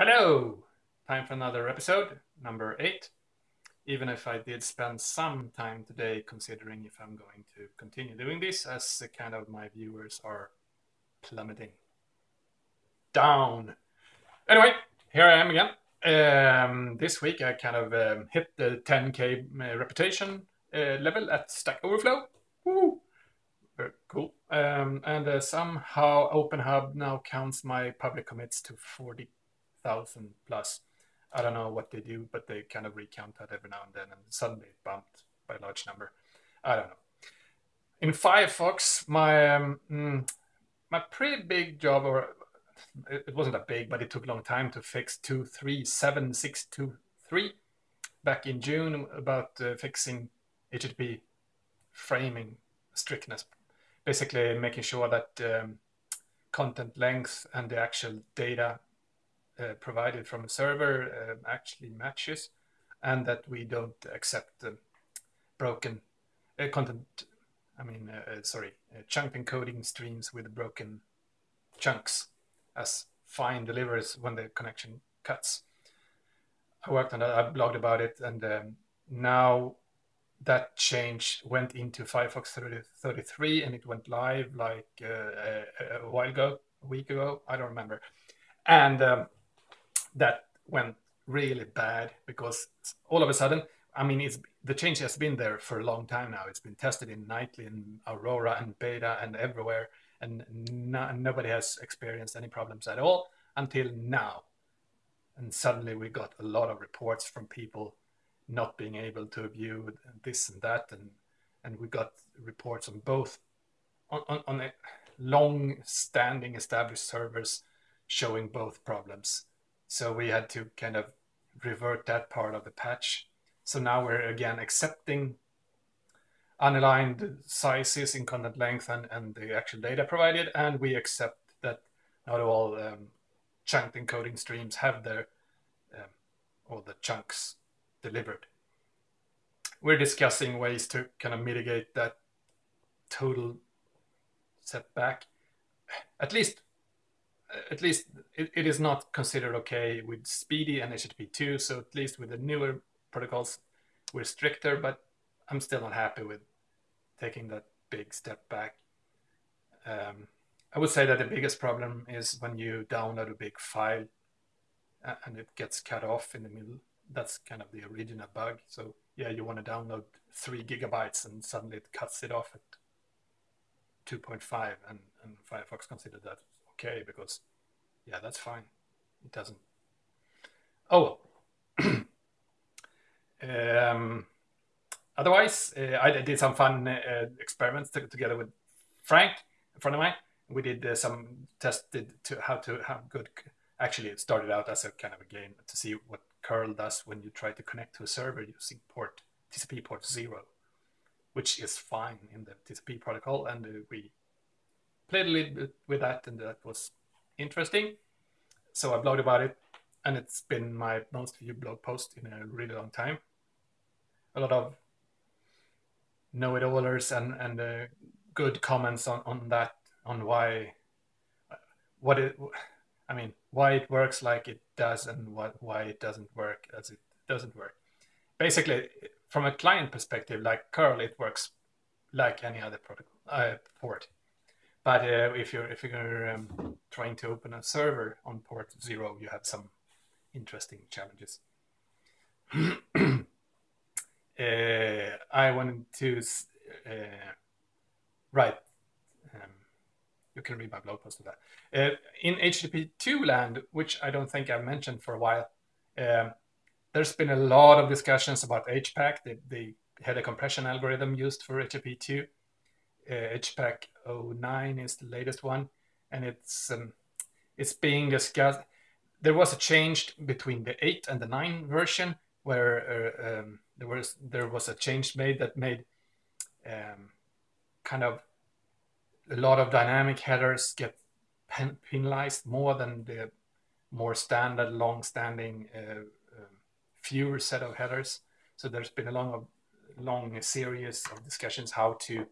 Hello! Time for another episode, number eight. Even if I did spend some time today considering if I'm going to continue doing this, as the kind of my viewers are plummeting down. Anyway, here I am again. Um, this week I kind of um, hit the 10k uh, reputation uh, level at Stack Overflow. Woo! Very cool. Um, and uh, somehow OpenHub now counts my public commits to 40 thousand plus. I don't know what they do, but they kind of recount that every now and then, and suddenly it bumped by a large number. I don't know. In Firefox, my um, mm, my pretty big job, or it wasn't that big, but it took a long time to fix two three seven six two three back in June about uh, fixing HTTP framing strictness, basically making sure that um, content length and the actual data provided from a server uh, actually matches and that we don't accept broken uh, content, I mean, sorry, chunk encoding streams with broken chunks as fine delivers when the connection cuts. I worked on that, I blogged about it, and um, now that change went into Firefox 30, 33 and it went live like uh, a, a, while ago, a week ago, I don't remember. And um, that went really bad because all of a sudden, I mean, it's the change has been there for a long time now. It's been tested in Nightly and Aurora and Beta and everywhere, and no, nobody has experienced any problems at all until now. And suddenly we got a lot of reports from people not being able to view this and that, and and we got reports on both on, on, on long-standing established servers showing both problems so we had to kind of revert that part of the patch. So now we're again accepting unaligned sizes in content length and, and the actual data provided, and we accept that not all um, chunked encoding streams have their um, all the chunks delivered. We're discussing ways to kind of mitigate that total setback. At least at least it, it is not considered okay with SPDY and HTTP2. So at least with the newer protocols, we're stricter, but I'm still not happy with taking that big step back. Um, I would say that the biggest problem is when you download a big file and it gets cut off in the middle. That's kind of the original bug. So yeah, you want to download three gigabytes and suddenly it cuts it off at 2.5 and, and Firefox considered that okay because yeah, that's fine. It doesn't. Oh. um, otherwise, uh, I did some fun uh, experiments together with Frank, a friend of mine. We did uh, some tested to how to how good. Actually, it started out as a kind of a game to see what curl does when you try to connect to a server using port TCP port zero, which is fine in the TCP protocol, and uh, we played a little bit with that, and that was interesting. So I blogged about it, and it's been my most viewed blog post in a really long time. A lot of know-it-allers and and uh, good comments on on that on why what it I mean why it works like it does and what why it doesn't work as it doesn't work. Basically, from a client perspective, like curl, it works like any other protocol uh, port. But uh, if you're if you're um, trying to open a server on port zero, you have some interesting challenges. uh, I wanted to uh, write. Um, you can read my blog post of that. Uh, in HTTP2 land, which I don't think I've mentioned for a while, um, there's been a lot of discussions about HPACK, the, the header compression algorithm used for HTTP2 uh, HPACK 09 is the latest one, and it's um, it's being discussed. There was a change between the 8 and the 9 version where uh, um, there was there was a change made that made um, kind of a lot of dynamic headers get pen penalized more than the more standard, long-standing, uh, uh, fewer set of headers. So there's been a long, long series of discussions how to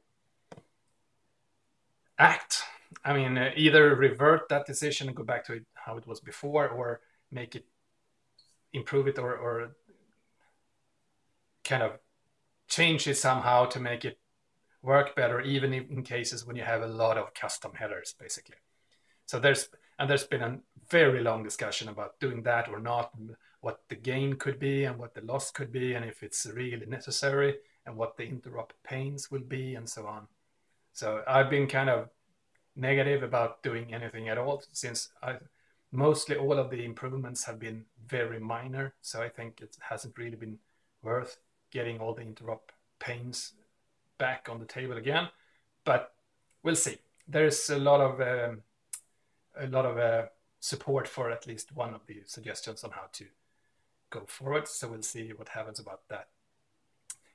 act. I mean, uh, either revert that decision and go back to it, how it was before, or make it improve it or, or kind of change it somehow to make it work better, even in cases when you have a lot of custom headers, basically. So there's and there's been a very long discussion about doing that or not, what the gain could be and what the loss could be, and if it's really necessary, and what the interop pains will be, and so on. So I've been kind of negative about doing anything at all since I mostly all of the improvements have been very minor. So I think it hasn't really been worth getting all the interop pains back on the table again. But we'll see. There's a lot of um, a lot of uh, support for at least one of the suggestions on how to go forward. So we'll see what happens about that.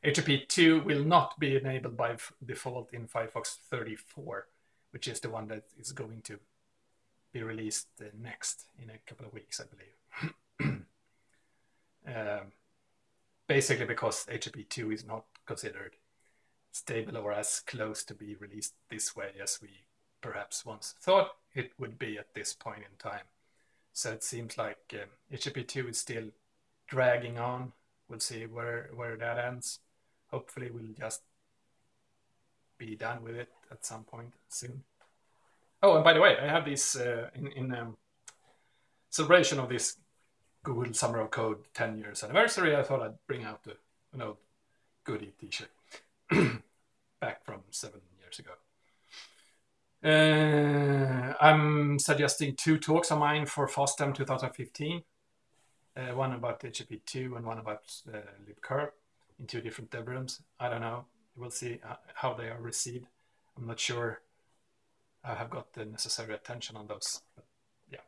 HTTP 2 will not be enabled by default in Firefox 34, which is the one that is going to be released uh, next in a couple of weeks, I believe. um, basically because HTTP 2 is not considered stable or as close to be released this way as we perhaps once thought it would be at this point in time. So it seems like um, HTTP 2 is still dragging on. We'll see where, where that ends. Hopefully we'll just be done with it at some point soon. Oh, and by the way, I have this uh, in, in um, celebration of this Google Summer of Code 10 years anniversary. I thought I'd bring out the, an old goodie t-shirt back from seven years ago. Uh, I'm suggesting two talks of mine for FOSDEM 2015. Uh, one about HTTP2 and one about uh, libcurl in two different dev rooms. I don't know. We'll see uh, how they are received. I'm not sure I have got the necessary attention on those. But yeah.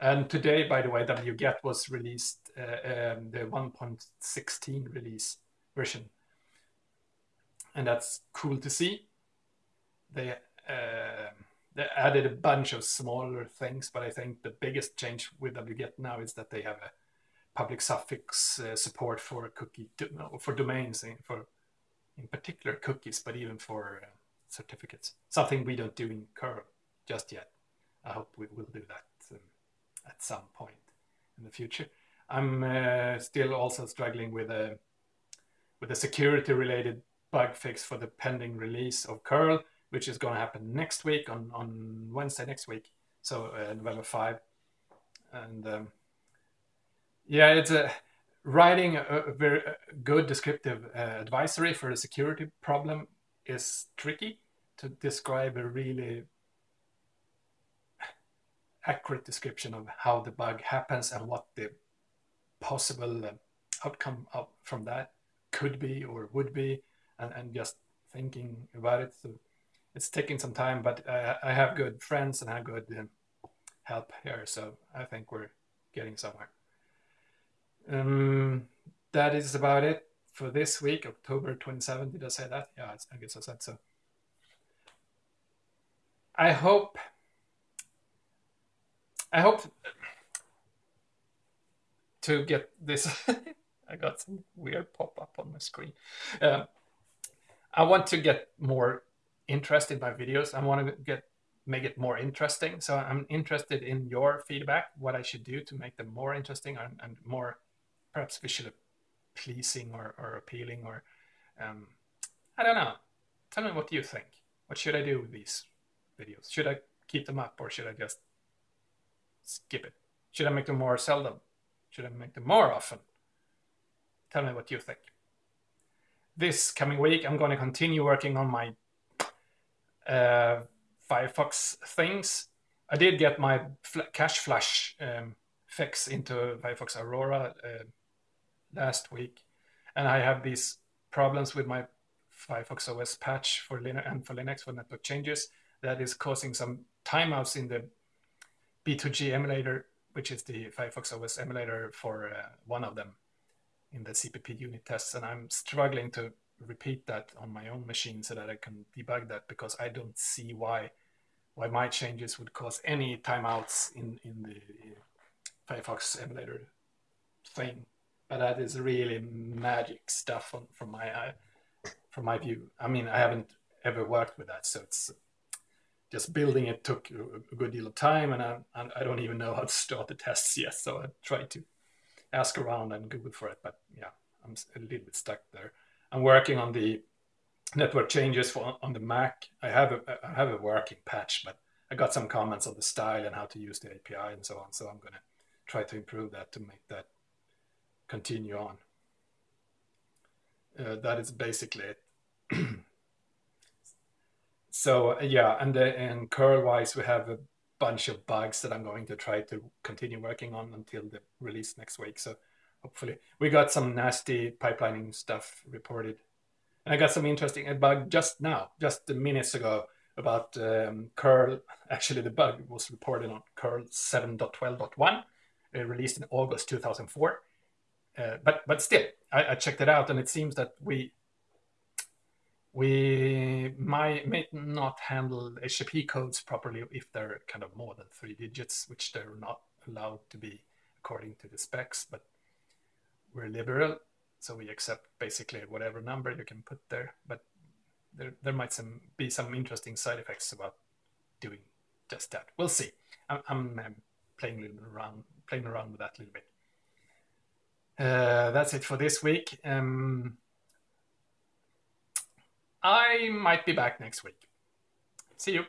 And today, by the way, wget was released, uh, um, the 1.16 release version. And that's cool to see. They uh, they added a bunch of smaller things, but I think the biggest change with wget now is that they have a public suffix uh, support for cookie do, for domains in, for in particular cookies, but even for uh, certificates. Something we don't do in curl just yet. I hope we will do that um, at some point in the future. I'm uh, still also struggling with a with a security related bug fix for the pending release of curl which is going to happen next week on, on Wednesday next week. So November 5. And um, yeah, it's a writing a, very good descriptive uh, advisory for a security problem is tricky to describe a really accurate description of how the bug happens and what the possible uh, outcome of, from that could be or would be and, and just thinking about it so it's taking some time, but I, I have good friends and I have good um, help here, so I think we're getting somewhere. Um, that is about it for this week, October 27th. Did I say that? Yeah, I guess I said so. I hope. I hope to get this. I got some weird pop up on my screen. Uh, I want to get more interest in my videos. I want to get make it more interesting. So I'm interested in your feedback, what I should do to make them more interesting and, and more perhaps visually pleasing or, or appealing or um, I don't know. Tell me what you think. What should I do with these videos? Should I keep them up or should I just skip it? Should I make them more seldom? Should I make them more often? Tell me what you think. This coming week, I'm going to continue working on my uh, Firefox things. I did get my fl cache flash um, fix into Firefox Aurora uh, last week, and I have these problems with my Firefox OS patch for Linux and for Linux for network changes that is causing some timeouts in the B2G emulator, which is the Firefox OS emulator for uh, one of them in the CPP unit tests, and I'm struggling to repeat that on my own machine so that I can debug that because I don't see why why my changes would cause any timeouts in in the Firefox emulator thing. But that is really magic stuff from my eye, from my view. I mean, I haven't ever worked with that, so it's just building it took a, good deal of time, and I, I don't even know how to start the tests yet. So I tried to ask around and Google for it, but yeah, I'm a little bit stuck there. I'm working on the network changes for on the Mac. I have a I have a working patch, but I got some comments on the style and how to use the API and so on. So I'm gonna try to improve that to make that continue on. Uh, that is basically it. so yeah, and uh, and curl wise, we have a bunch of bugs that I'm going to try to continue working on until the release next week. So hopefully we got some nasty pipelining stuff reported. And I got some interesting bug just now, just minutes ago about um, curl. Actually, the bug was reported on curl 7.12.1, uh, released in August 2004. Uh, but but still, I, I, checked it out, and it seems that we we might may not handle HTTP codes properly if they're kind of more than three digits, which they're not allowed to be according to the specs. But we're liberal, so we accept basically whatever number you can put there. But there there might some be some interesting side effects about doing just that. We'll see. I'm, I'm, playing around playing around with that a little bit. Uh, that's it for this week. Um, I might be back next week. See you.